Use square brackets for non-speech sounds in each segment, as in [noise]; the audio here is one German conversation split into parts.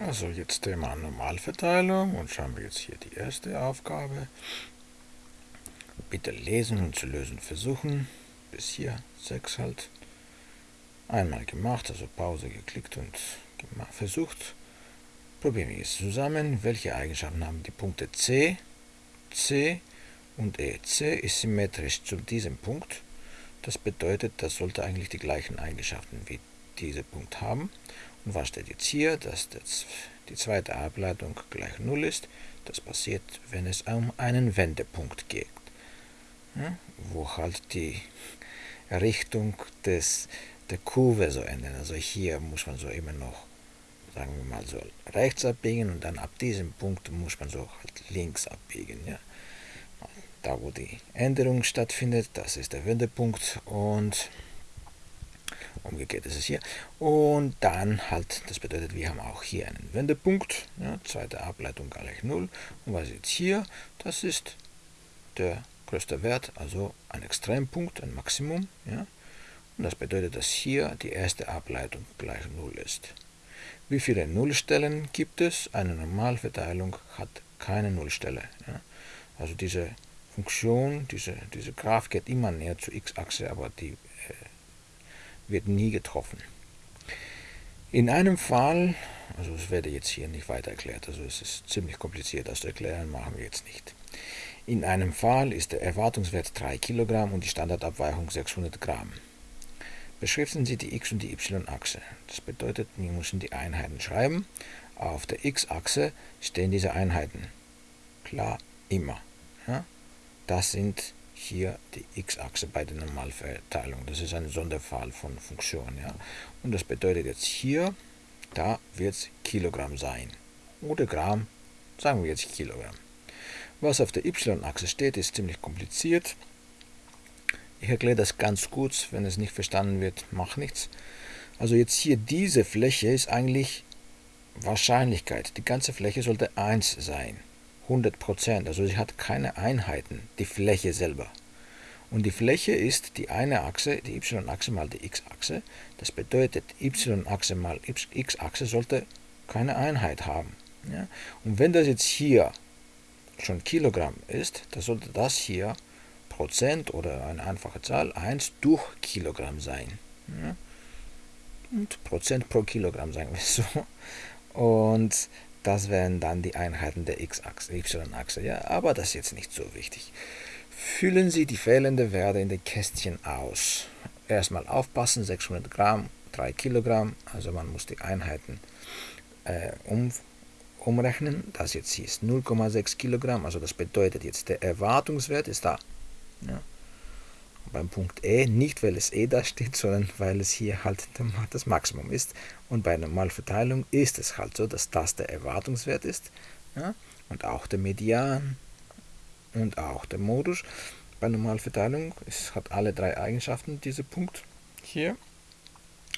Also jetzt Thema Normalverteilung und schauen wir jetzt hier die erste Aufgabe. Bitte lesen und zu lösen versuchen. Bis hier 6 halt. Einmal gemacht, also Pause geklickt und versucht. Probieren wir es zusammen. Welche Eigenschaften haben die Punkte C, C und E? C ist symmetrisch zu diesem Punkt. Das bedeutet, das sollte eigentlich die gleichen Eigenschaften wie dieser Punkt haben. Und was steht jetzt hier? Dass das, die zweite Ableitung gleich 0 ist. Das passiert, wenn es um einen Wendepunkt geht. Ja, wo halt die Richtung des, der Kurve so ändern. Also hier muss man so immer noch, sagen wir mal so, rechts abbiegen und dann ab diesem Punkt muss man so halt links abbiegen. Ja. Da wo die Änderung stattfindet, das ist der Wendepunkt und umgekehrt ist es hier. Und dann halt, das bedeutet, wir haben auch hier einen Wendepunkt, ja, zweite Ableitung gleich 0. Und was jetzt hier? Das ist der größte Wert, also ein Extrempunkt, ein Maximum. Ja. Und das bedeutet, dass hier die erste Ableitung gleich 0 ist. Wie viele Nullstellen gibt es? Eine Normalverteilung hat keine Nullstelle. Ja. Also diese Funktion, diese, diese Graph geht immer näher zur x-Achse, aber die wird nie getroffen. In einem Fall, also es werde jetzt hier nicht weiter erklärt, also es ist ziemlich kompliziert, das zu erklären, machen wir jetzt nicht. In einem Fall ist der Erwartungswert 3 Kilogramm und die Standardabweichung 600 Gramm. Beschriften Sie die x- und die y-Achse. Das bedeutet, wir müssen die Einheiten schreiben. Auf der x-Achse stehen diese Einheiten. Klar, immer. Ja? Das sind hier die x-Achse bei der Normalverteilung. Das ist ein Sonderfall von Funktion. Ja? Und das bedeutet jetzt hier, da wird es Kilogramm sein. Oder Gramm, sagen wir jetzt Kilogramm. Was auf der y-Achse steht, ist ziemlich kompliziert. Ich erkläre das ganz kurz, wenn es nicht verstanden wird, macht nichts. Also jetzt hier diese Fläche ist eigentlich Wahrscheinlichkeit. Die ganze Fläche sollte 1 sein. 100%, also sie hat keine Einheiten, die Fläche selber. Und die Fläche ist die eine Achse, die y-Achse mal die x-Achse. Das bedeutet, y-Achse mal x-Achse sollte keine Einheit haben. Ja? Und wenn das jetzt hier schon Kilogramm ist, dann sollte das hier Prozent oder eine einfache Zahl 1 durch Kilogramm sein. Ja? Und Prozent pro Kilogramm, sagen wir so. Und das wären dann die Einheiten der x-Achse, y-Achse. Ja, aber das ist jetzt nicht so wichtig. Füllen Sie die fehlenden Werte in den Kästchen aus. Erstmal aufpassen, 600 Gramm, 3 Kilogramm, also man muss die Einheiten äh, um, umrechnen. Das jetzt hier ist 0,6 Kilogramm, also das bedeutet jetzt, der Erwartungswert ist da. Ja beim Punkt E nicht, weil es E da steht, sondern weil es hier halt das Maximum ist. Und bei Normalverteilung ist es halt so, dass das der Erwartungswert ist. Ja? Und auch der Median und auch der Modus. Bei Normalverteilung es hat alle drei Eigenschaften, dieser Punkt hier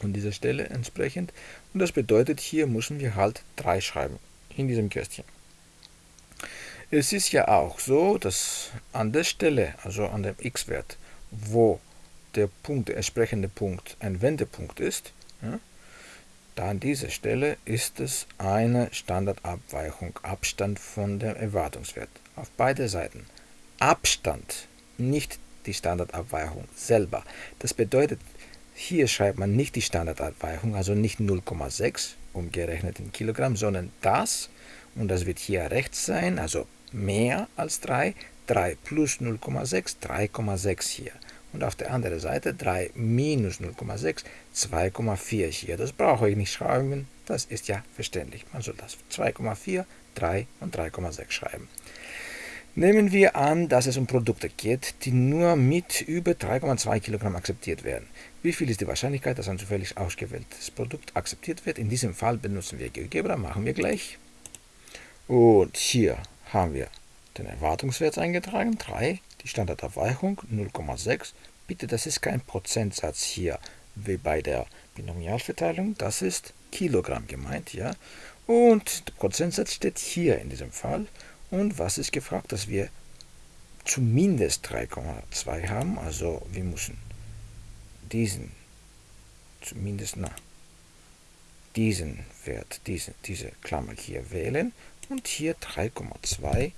und dieser Stelle entsprechend. Und das bedeutet, hier müssen wir halt 3 schreiben in diesem Kästchen. Es ist ja auch so, dass an der Stelle, also an dem x-Wert, wo der Punkt, der entsprechende Punkt ein Wendepunkt ist, ja, da an dieser Stelle ist es eine Standardabweichung, Abstand von dem Erwartungswert. Auf beide Seiten. Abstand, nicht die Standardabweichung selber. Das bedeutet, hier schreibt man nicht die Standardabweichung, also nicht 0,6 umgerechnet in Kilogramm, sondern das, und das wird hier rechts sein, also mehr als 3, 3 plus 0,6, 3,6 hier. Und auf der anderen Seite 3 minus 0,6, 2,4 hier. Das brauche ich nicht schreiben, das ist ja verständlich. Man soll das 2,4, 3 und 3,6 schreiben. Nehmen wir an, dass es um Produkte geht, die nur mit über 3,2 Kilogramm akzeptiert werden. Wie viel ist die Wahrscheinlichkeit, dass ein zufällig ausgewähltes Produkt akzeptiert wird? In diesem Fall benutzen wir GeoGebra, machen wir gleich. Und hier haben wir den Erwartungswert eingetragen, 3, die Standardabweichung 0,6. Bitte, das ist kein Prozentsatz hier wie bei der Binomialverteilung, das ist Kilogramm gemeint, ja. Und der Prozentsatz steht hier in diesem Fall. Und was ist gefragt, dass wir zumindest 3,2 haben, also wir müssen diesen zumindest, na, diesen Wert, diese, diese Klammer hier wählen und hier 3,2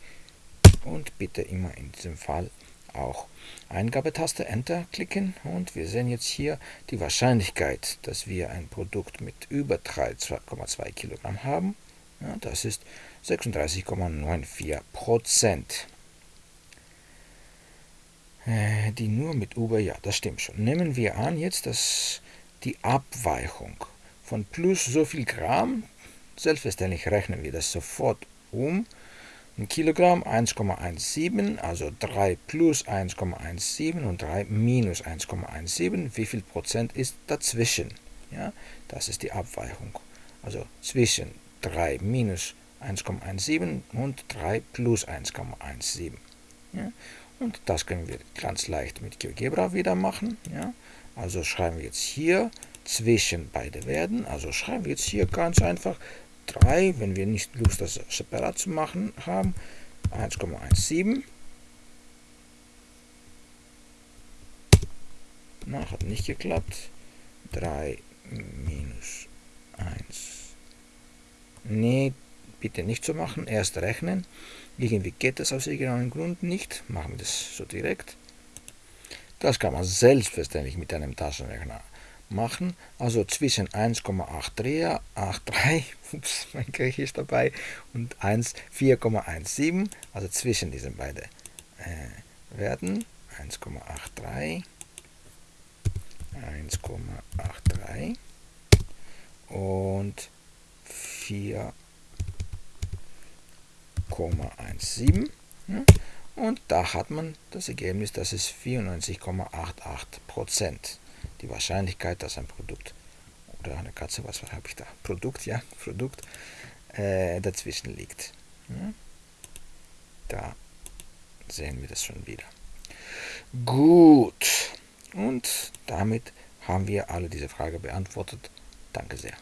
und bitte immer in diesem Fall auch Eingabetaste Enter klicken und wir sehen jetzt hier die Wahrscheinlichkeit, dass wir ein Produkt mit über 3,2 Kilogramm haben. Ja, das ist 36,94 Prozent. Äh, die nur mit über, ja, das stimmt schon. Nehmen wir an jetzt, dass die Abweichung von plus so viel Gramm, selbstverständlich rechnen wir das sofort um, ein Kilogramm 1,17, also 3 plus 1,17 und 3 minus 1,17. Wie viel Prozent ist dazwischen? Ja, das ist die Abweichung. Also zwischen 3 minus 1,17 und 3 plus 1,17. Ja, und das können wir ganz leicht mit GeoGebra wieder machen. Ja, also schreiben wir jetzt hier zwischen beide Werten, also schreiben wir jetzt hier ganz einfach 3, wenn wir nicht Lust, das separat zu machen haben, 1,17. Na, hat nicht geklappt. 3 minus 1. Nee, bitte nicht so machen. Erst rechnen. Irgendwie geht das aus irgendeinem Grund nicht. Machen wir das so direkt. Das kann man selbstverständlich mit einem Taschenrechner machen. Also zwischen 1,83, 83, [laughs] ups, mein Griechisch dabei, und 1, 4,17, also zwischen diesen beiden äh, Werten. 1,83, 1,83 und 4,17. Ja? Und da hat man das Ergebnis, das ist 94,88 Prozent die Wahrscheinlichkeit, dass ein Produkt oder eine Katze, was habe ich da? Produkt, ja, [laughs] Produkt äh, dazwischen liegt. Ja? Da sehen wir das schon wieder. Gut. Und damit haben wir alle diese Frage beantwortet. Danke sehr.